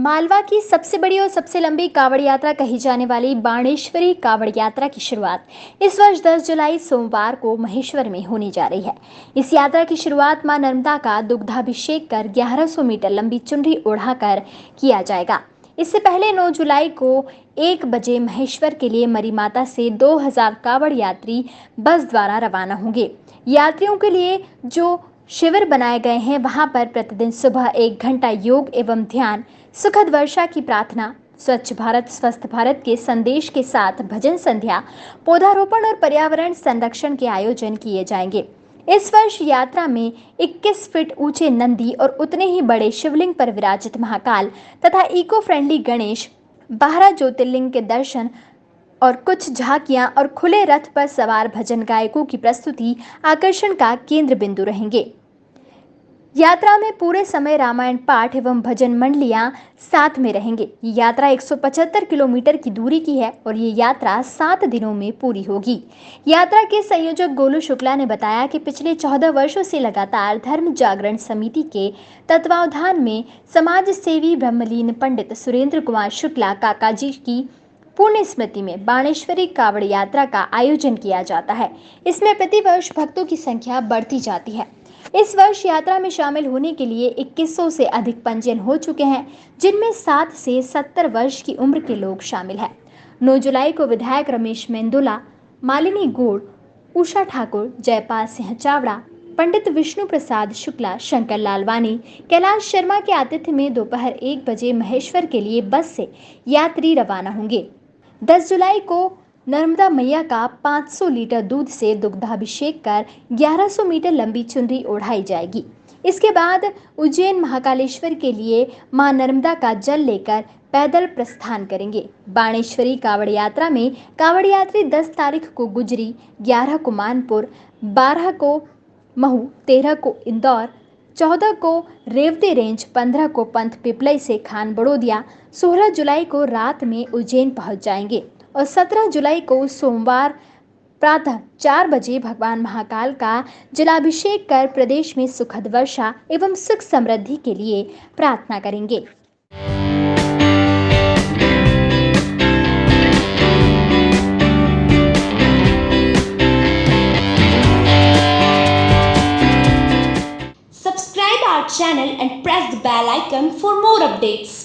मालवा की सबसे बड़ी और सबसे लंबी कावड़ यात्रा कही जाने वाली बाणेश्वरी कावड़ यात्रा की शुरुआत इस वर्ष 10 जुलाई सोमवार को महेश्वर में होने जा रही है। इस यात्रा की शुरुआत माँ नर्मदा का दुग्धाभिषेक कर 1100 मीटर लंबी चुनरी उड़ाकर किया जाएगा। इससे पहले 9 जुलाई को एक बजे महेश्वर के लिए मरी माता से 2000 कावड़ यात्री बस द्वारा रवाना होंगे। यात्रियों के लिए जो शिविर बनाए गए हैं। वहाँ पर प्रतिदिन सुबह एक घंटा योग एवं ध्यान, सुखद वर्षा की प्रार्थना, स्वच्छ भारत, स्वस्थ भारत के संदेश के साथ भजन संध्या, पौधारोपण और पर्यावरण संरक्षण के आयोजन किए जाएँगे। इस वर्ष यात्रा में 21 फीट ऊँचे नंदी और उतने ही बड़े शिवलिंग पर विराजित महाकाल तथा इको फ्रेंडली गणेश, बारह ज्योतिर्लिंग के दर्शन और कुछ झांकियाँ और खुले रथ पर सवार भजन गायकों की प्रस्तुति आकर्षण का केंद्र बिंदु रहेंगे। यात्रा में पूरे समय रामायण पाठ एवं भजन मंडलियाँ साथ में रहेंगे। ये यात्रा 175 किलोमीटर की दूरी की है और ये यात्रा सात दिनों में पूरी होगी। यात्रा के संयोजक गोलू शुक्ला ने बताया कि पिछले चौदह वर्षों से लगातार धर्म जागरण समिति के तत्वावधान में समाज सेवी ब्रह्मलीन पंडित सुरेंद्र कुमार शुक्ला काका जी की पुण्य स्मृति में बाणेश्वरी कावड़ यात्रा का आयोजन किया जाता है। इसमें प्रतिवर्ष भक्तों की संख्या बढ़ती जाती है। इस वर्ष यात्रा में शामिल होने के लिए 2100 से अधिक पंजीयन हो चुके हैं, जिनमें 7 से 70 वर्ष की उम्र के लोग शामिल हैं। 9 जुलाई को विधायक रमेश मेंदुला, मालिनी गोड़, उषा ठाकुर, जयपाल सिंह चावड़ा, पंडित विष्णु प्रसाद शुक्ला, शंकर लालवानी, कैलाश शर्मा के आतिथ्य में दोपहर एक बजे महेश्वर के लिए बस से यात्री रवाना होंगे। 10 जुलाई को नर्मदा मैया का 500 लीटर दूध से दुग्धाभिषेक कर 1100 मीटर लंबी चुनरी ओढ़ाई जाएगी। इसके बाद उज्जैन महाकालेश्वर के लिए माँ नर्मदा का जल लेकर पैदल प्रस्थान करेंगे। बाणेश्वरी कावड़ यात्रा में कावड़ यात्री 10 तारीख को गुजरी 11 को मानपुर 12 को महू 13 को इंदौर 14 को रेवती रेंज 15 को पंथ पिपलई से खान बड़ोदिया 16 जुलाई को रात में उज्जैन पहुँच जाएँगे और 17 जुलाई को सोमवार प्रातः चार बजे भगवान महाकाल का जलाभिषेक कर प्रदेश में सुखद वर्षा एवं सुख समृद्धि के लिए प्रार्थना करेंगे। Our channel and press the bell icon for more updates.